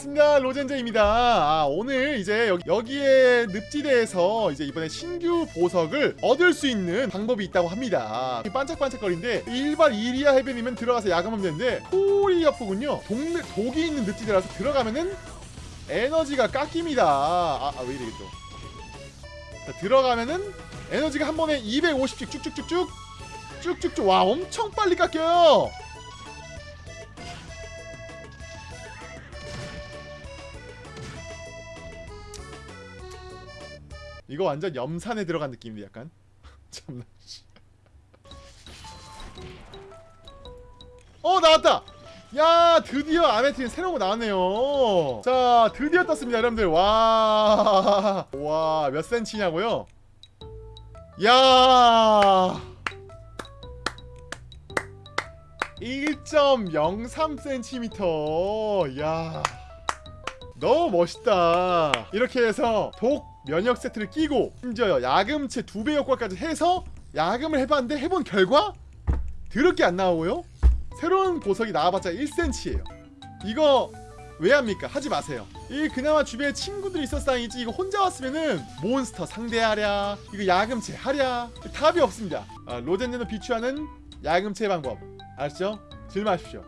반갑습니다 로젠제입니다. 아, 오늘 이제 여기, 여기 에 늪지대에서 이제 이번에 신규 보석을 얻을 수 있는 방법이 있다고 합니다. 반짝반짝거리는데 일발 이리아 해변이면 들어가서 야금하면 되는데 코리아프군요 동네 독이 있는 늪지대라서 들어가면은 에너지가 깎입니다. 아 왜 이래 자, 들어가면은 에너지가 한 번에 250씩 쭉쭉쭉쭉 쭉쭉쭉 와 엄청 빨리 깎여요 이거 완전 염산에 들어간 느낌인데 약간? 참나 씨. 어 나왔다! 야 드디어 아메틴 새로운 거 나왔네요. 자 드디어 떴습니다 여러분들. 와와몇 센치냐고요? 야. 1.03cm 야 너무 멋있다. 이렇게 해서 독 면역 세트를 끼고 심지어 야금체 두배 효과까지 해서 야금을 해봤는데 해본 결과 더럽게 안 나오고요. 새로운 보석이 나와봤자 1cm예요. 이거 왜 합니까? 하지 마세요. 이 그나마 주변에 친구들이 있었어 다행이지 이거 혼자 왔으면은 몬스터 상대하랴 이거 야금체 하랴 답이 없습니다. 아, 로젠네도 비추하는 야금체 방법. 아시죠? 질마십시오